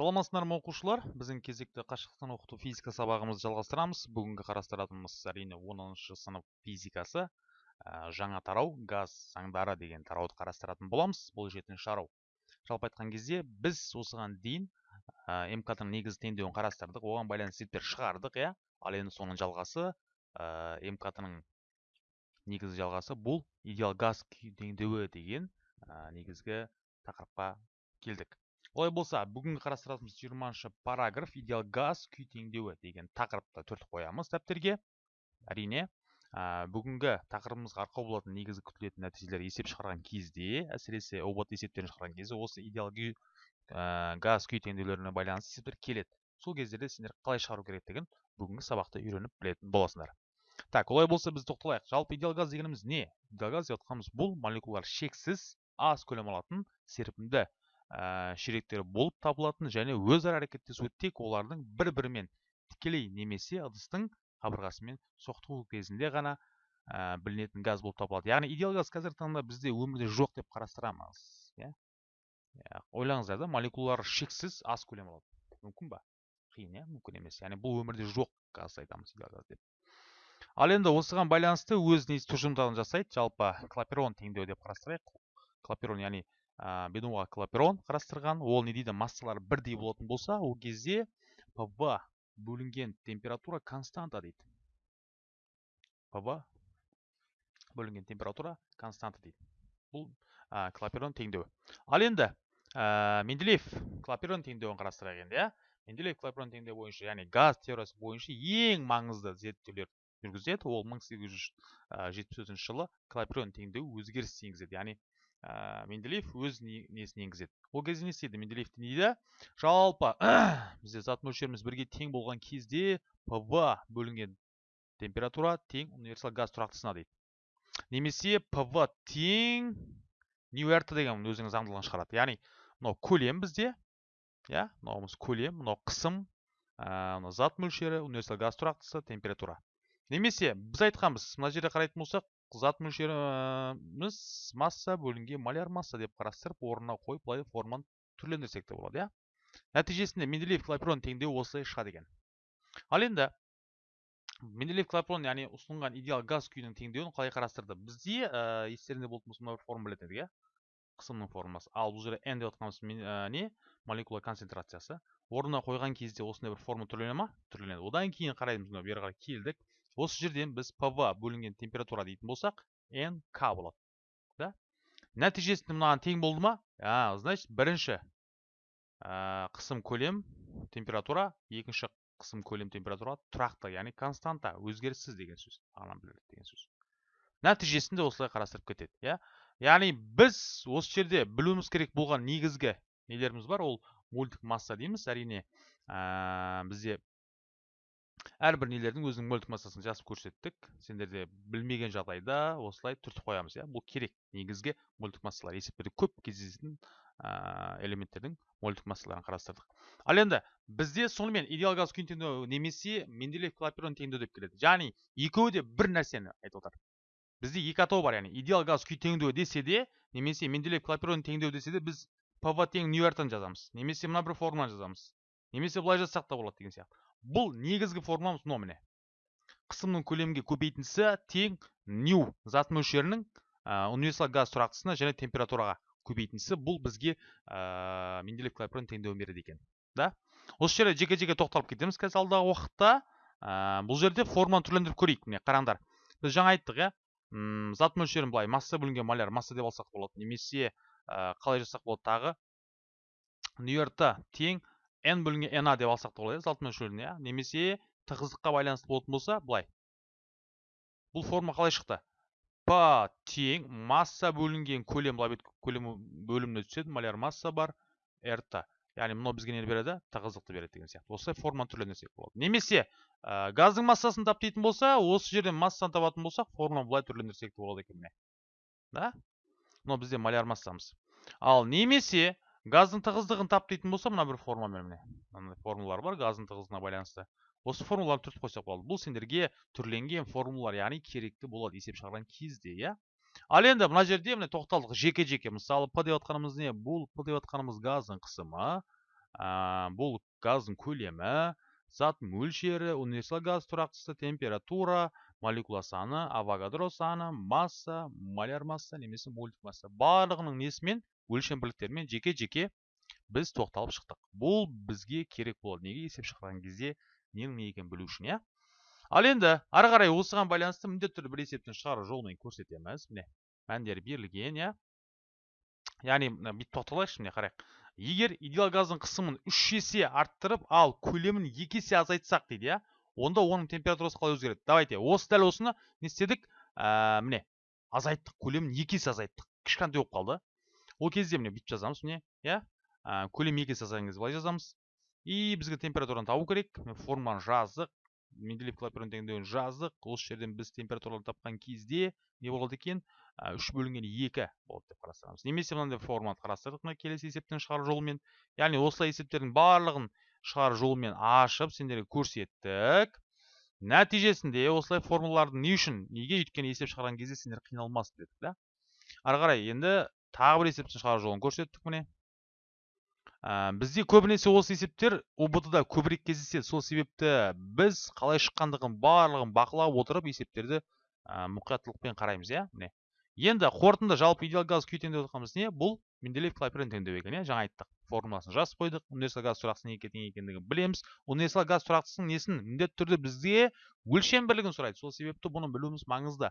саламатсыздар ма оқушылар? Біздің кезекті қашықтықтан оқыту физика сабағымызды жалғастырамыз. Бүгінгі қарастыратынымыз әрине оныншы сынып физикасы. Ә, жаңа тарау газ заңдары деген тарауды қарастыратын боламыз. Бұл жетінші тарау жалпы айтқан кезде біз осыған дейін ә, мкт ның негізгі теңдеуін қарастырдық. Оған байланысты есептер шығардық иә? Ал енді соның жалғасы ә, мкт ның негізгі жалғасы бұл идеал газ теңдеуі деген ә, негізгі тақырыпқа келдік. Олай болса бүгінгі қарастыратынымыз жиырманшы параграф идеал газ күй теңдеуі деген тақырыпты түртіп қоямыз дәптерге. Әрине ә, бүгінгі тақырыбымызға арқау болатын негізгі күтілетін нәтижелер есеп шығарған кезде әсіресе ұбт есептерін шығарған кезде осы идеал газ күй теңдеулеріне байланысты есептер келеді. Сол кездерде сендер қалай шығару керектігін бүгінгі сабақта үйреніп білетін боласыңдар. Так олай болса біз тоқталайық. Жалпы идеал газ дегеніміз не? Идеал газ деп бұл молекулалар шексіз аз көлем алатын серпімді ә, ширектері болып табылатын және өзара әрекеттесуі тек олардың бір бірімен тікелей немесе ыдыстың қабырғасымен соқтығу кезінде ғана ә, білінетін газ болып табылады. Яғни идеал газ қазіргі таңда бізде өмірде жоқ деп қарастырамыз иә? Yeah? ойлаңыздар да молекулалар шексіз аз көлем алады. Мүмкін ба? Қиын иә? Мүмкін емес. Яғни бұл өмірде жоқ газ айтамыз газ деп. Ал енді осыған байланысты өз тұжырымдамасын жасайды жалпы клаперон теңдеуі деп қарастырайық. Клаперон яғни ә, бенуа клаперон қарастырған. Ол не дейді? Массалары бірдей болатын болса ол кезде пв бөлінген температура константа дейді. Пв бөлінген температура константа дейді. Бұл ә, клаперон теңдеуі. Ал енді ә, менделеев клаперон теңдеуін қарастырайық енді иә. Менделеев клаперон теңдеуі бойынша яғни газ теориясы бойынша ең маңызды зерттеулер жүргізеді. Ол 1874 жылы клаперон теңдеуі өзгеріс енгізеді. Яғни ә, менделеев өз несін енгізеді? Ол кезде не істейді? Менделеев дейді? Жалпы бізде зат мөлшеріміз бірге тең болған кезде пв бөлінген температура тең универсал газ тұрақтысына дейді. Немесе пв тең ньюэрт деген өзінің заңдылығын шығарады. Яғни мынау көлем бізде иә? Мынауымыз көлем мынау қысым ә, зат мөлшері универсал газ тұрақтысы температура. Немесе біз айтқанбыз мына жерде қарайтын болсақ зат мөлшеріміз масса бөлінген маляр масса деп қарастырып орнына қойып былай форманы түрлендірсек те болады иә? Нәтижесінде менделеев клапейрон теңдеуі осылай шығады екен ал енді менделеев клапейрон яғни ұсынған идеал газ күйінің теңдеуін қалай қарастырды? Бізде ә, естеріңде болатын болса мына бір формула едік иә? Қысымның формуласы ал бұл жерде n деп жатқанымыз не? Молекула концентрациясы. Орнына қойған кезде осындай бір формула түрлене ма? Түрленеді. Одан кейін қараймыз мына бері қарай келдік. Осы жерден біз пв бөлінген температура дейтін болсақ нк болады да? Нәтижесінде мынаған тең болды ма? А, значит бірінші қысым көлем температура екінші қысым көлем температура тұрақты яғни константа өзгеріссіз деген сөз деген сөз. Нәтижесінде осылай қарастырып кетеді иә? Яғни біз осы жерде білуіміз керек болған негізгі нелеріміз бар ол мольдік масса дейміз әрине бізде әрбір нелердің өзінің мөлтік массасын жазып көрсеттік. Сендерде білмеген жағдайда осылай түртіп қоямыз иә. Бұл керек. Негізгі мөлтік массалар есептерде көп кездесетін элементтердің мөлтік массаларын қарастырдық. Ал енді бізде сонымен идеал газ күйін теңдеу немесе менделеев клапейрон теңдеу деп келеді. Яғни екеуі де бір нәрсені айтып отыр. Бізде екі атау бар яғни идеал газ күй теңдеуі десе де немесе менделеев клапейрон теңдеу десе де біз пв тең ньюартон жазамыз. Немесе мына бір формуланы жазамыз. Немесе былай жазсақ та болады деген сияқты. Бұл негізгі формуламыз мынау міне қысымның көлемге көбейтіндісі тең нью зат мөлшерінің универсал газ тұрақтысына және температураға көбейтіндісі. Бұл бізге ә, менделеев клапейрон теңдеуін береді екен да? Осы жерде жеке жеке тоқталып кетеміз қазір алдағы уақытта. Ә, бұл жерде форманы түрлендіріп көрейік. Міне қараңдар біз жаңа айттық иә? Зат мөлшерін былай масса бөлінген маляр масса деп алсақ болады немесе ә, қалай жазсақ болады тағы? Ньюерт тең n бөлінген na деп алсақ та болады зат мөлшеріне иә? Немесе тығыздыққа байланысты болатын болса былай. Бұл форма қалай шықты? П тең масса бөлінген көлем былай көлем бөліміне түседі маляр масса бар рт яғни мынау бізге нені береді? Тығыздықты береді деген сияқты. Осылай форманы түрлендірсек болады. Немесе ә, газдың массасын тап дейтін болса осы жерден массаны табатын болсақ форманы былай түрлендірсек те болады екен міне. Да? Мынау бізде маляр массамыз. Ал немесе газдың тығыздығын тап дейтін болса мына бір формуламен міне мынандай формулалар бар газдың тығыздығына байланысты. Осы формулаларды түртіп қойсақ болады. Бұл сендерге түрленген формулалар яғни керекті болады есеп шығарған кезде иә? Ал енді мына жерде міне тоқталдық. Жеке жеке мысалы п деп жатқанымыз не? Бұл п деп жатқанымыз газдың қысымы бұл газдың көлемі зат мөлшері универсал газ тұрақтысы температура молекула саны авогадро саны масса маляр масса немесе мольдік масса. Барлығының несімен өлшем бірліктерімен жеке жеке біз тоқталып шықтық. Бұл бізге керек болады. Неге есеп шығарған кезде ненің не екенін білу үшін иә? Ал енді ары қарай осыған байланысты міндетті түрде бір есептен шығару жолымен көрсетеміз. Міне мәндері берілген иә? Яғни бүйтіп тоқталайықшы міне қарайық. Егер идеал газдың қысымын үш есе арттырып ал көлемін екі есе азайтсақ дейді иә? Онда оның температурасы қалай өзгереді? Давайте осы дәл осыны не істедік? Ә, міне азайттық көлемін екі есе азайттық. Кішкентай болып қалды. Ол кезде міне бүйтіп жазамыз міне иә? Ә, көлем екі есе азайған кезде былай жазамыз. И бізге температураны табу керек. Формуланы жаздық. Менделеев клапейрон теңдеуін жаздық. Осы жерден біз температураны тапқан кезде не болады екен? Үш бөлінген екі болады деп қарастырамыз. Немесе мынандай форманы қарастырдық мына келесі есептен шығару жолымен. Яғни осылай есептердің барлығын шығару жолымен ашып сендерге көрсеттік. Нәтижесінде осылай формулаларды не үшін неге өйткені есеп шығарған кезде сендер қиналмасын дедік да ары қарай енді тағы бір есептен шығару жолын көрсеттік міне. Ә, бізде көбінесе осы есептер ұбт да көбірек кездеседі. Сол себепті біз қалай шыққандығын барлығын бақылап отырып есептерді ә, мұқияттылықпен қараймыз иә міне. Енді қорытынды жалпы идеал газ күй теңдеу не? Бұл менделеев клапейрон теңдеу екен иә жаңа айттық. Формуласын жазып қойдық. Универсал газ тұрақтысының неге тең екендігін білеміз. Универсал газ тұрақтысының несін міндетті түрде бізге өлшем бірлігін сұрайды. Сол себепті бұны білуіміз маңызды.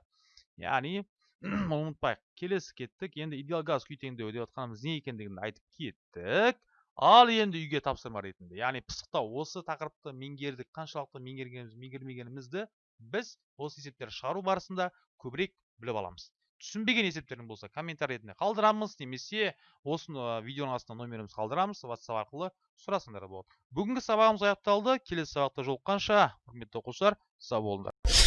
Яғни ұмытпайық. Келесі кеттік. Енді идеал газ күй теңдеуі деп жатқанымыз не екендігін айтып кеттік. Ал енді үйге тапсырма ретінде. Яғни пысықтау осы тақырыпты меңгердік. Қаншалықты меңгергеніміз меңгермегенімізді біз осы есептерді шығару барысында көбірек біліп аламыз. Түсінбеген есептерің болса комментарий ретінде қалдырамыз немесе осыны видеоның астына номерімізді қалдырамыз ватсап арқылы сұрасаңдар болады. Бүгінгі сабағымыз аяқталды. Келесі сабақта жолыққанша құрметті оқушылар сау болыңдар.